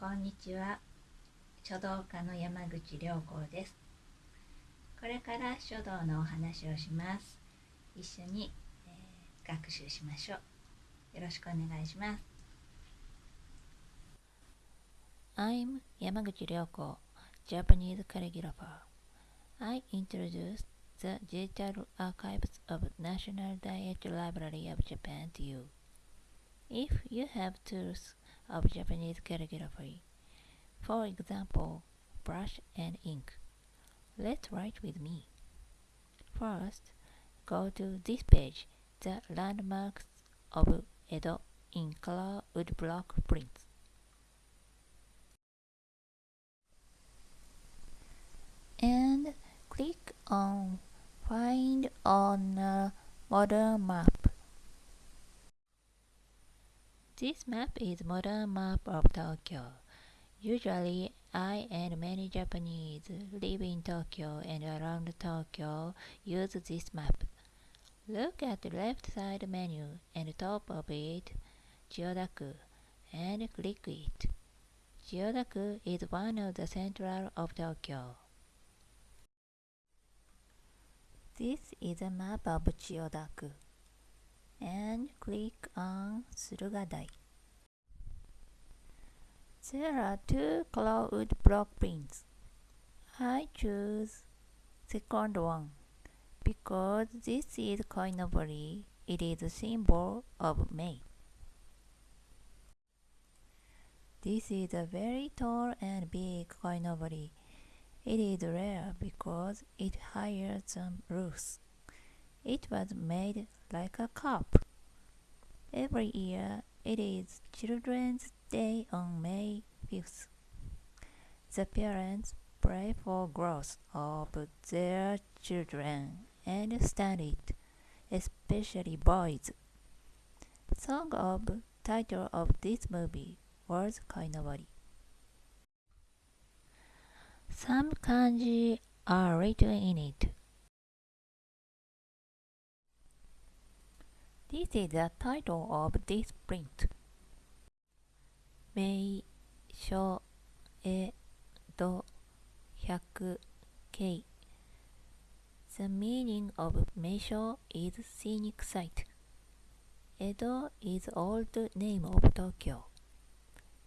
こんにちは書道家の山口良子ですこれから書道のお話をします一緒に、えー、学習しましょうよろしくお願いします I'm Yamaguchi Ryoko, Japanese calligrapher. I introduce the digital archives of National Diet Library of Japan to you. If you have tools of Japanese calligraphy, for example, brush and ink, let's write with me. First, go to this page, the landmarks of Edo in color woodblock prints. And click on Find on a modern map. This map is modern map of Tokyo. Usually, I and many Japanese live in Tokyo and around Tokyo use this map. Look at the left side menu and top of it, Chiyodaku, and click it. Chiyodaku is one of the central of Tokyo. This is a map of Chiyodaku. And click on Surugadai. There are two cloud block prints. I choose second one because this is koinobori. It is a symbol of May. This is a very tall and big koinobori it is rare because it higher than roofs. It was made like a cup. Every year it is Children's Day on May 5th. The parents pray for growth of their children and study it, especially boys. Song of title of this movie was Koinobori. Some kanji are written in it. This is the title of this print. Mei Sho E Do Hyakkei The meaning of Meisho is scenic site. Edo is old name of Tokyo.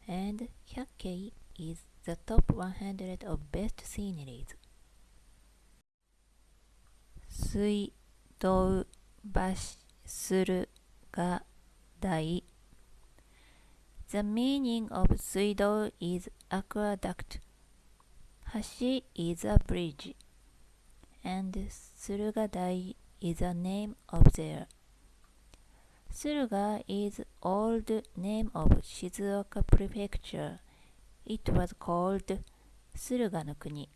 And Hyakkei is the top 100 of best sceneries. 水道橋するが大 The meaning of 水道 is aqueduct. 橋 is a bridge. And 駿河台 is a name of there. 駿河 is old name of Shizuoka Prefecture. It was called 駿河の国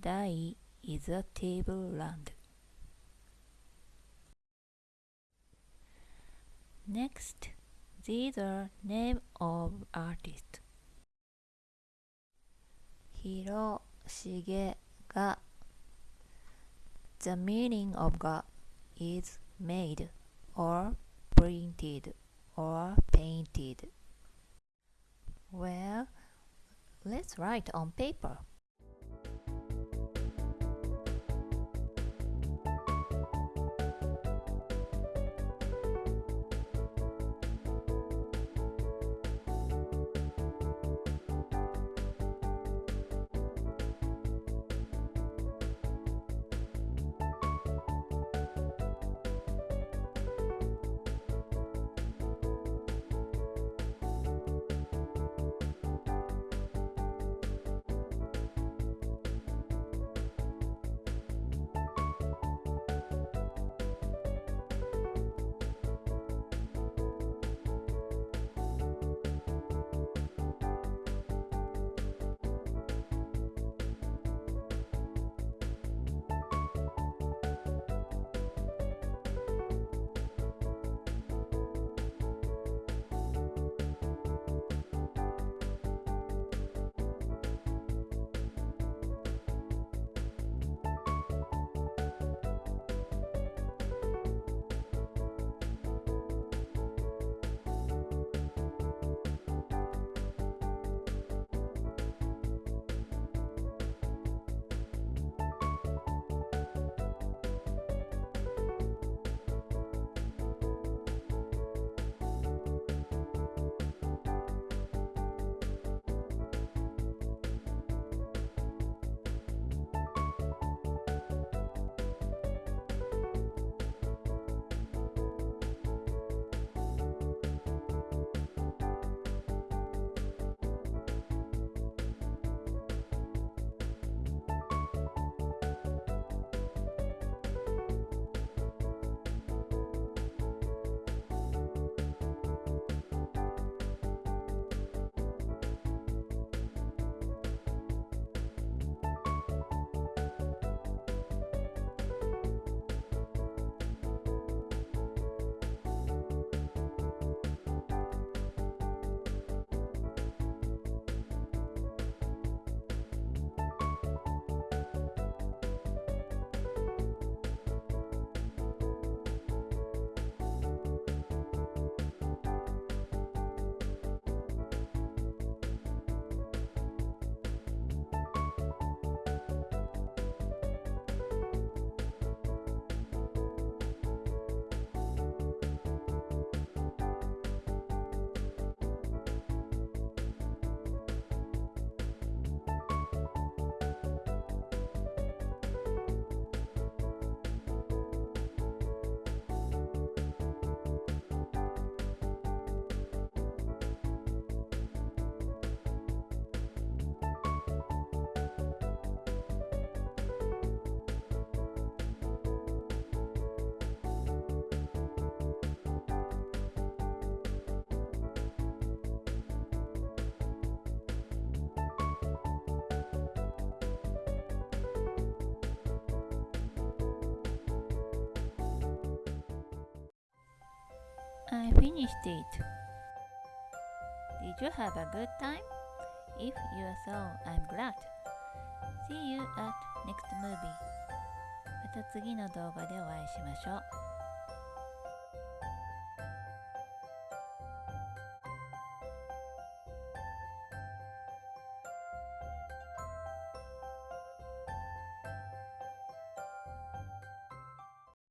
Dai is a table land. Next, these are name of artist. Hiro ga. The meaning of ga is made or printed or painted. Well, let's write on paper. I finished it. Did you have a good time? If you are so, I'm glad. See you at next movie. また次の動画でお会いしましょう。